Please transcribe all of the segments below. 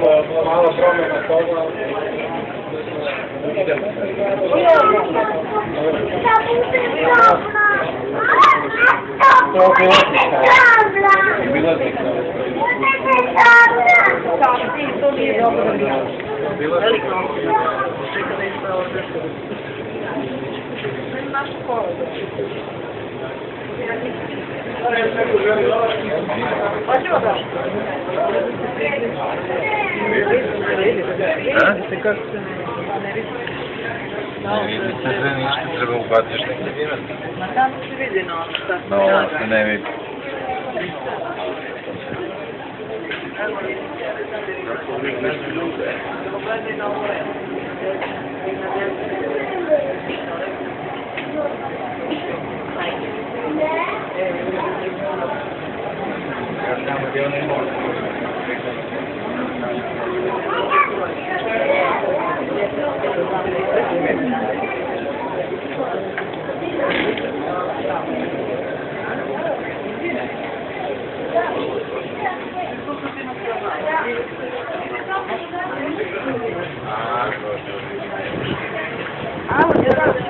samo malo promjena toga. Idemo. To je običaj. To nije dobro. Veliko. Naš škola. Hoćemo da? A? Ty koszty na Najmniej decyzji niż ty zrobił bardziej, że nie wiemy. No tam się widzi, no. No, co najmniej. Gracias. Gracias.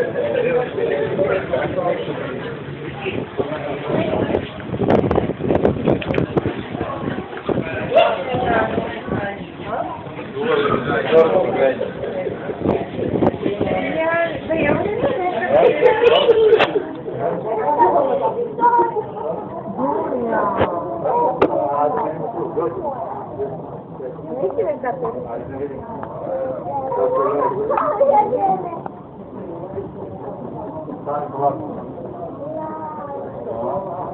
Ima. Sad 对，我我我，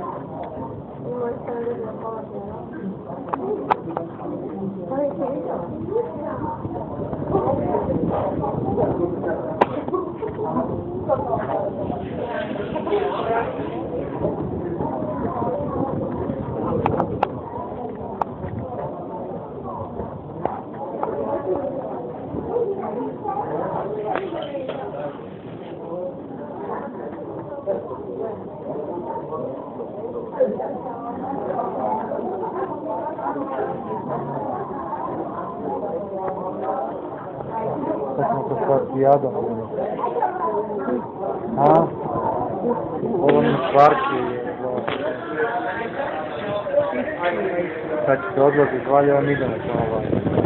我上你，A? Ovo mi Sad će se odlazi iz idemo ovaj.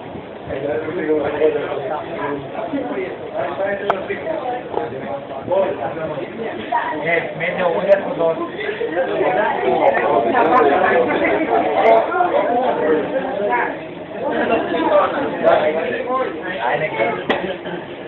Eh, meglio una o dos. Eine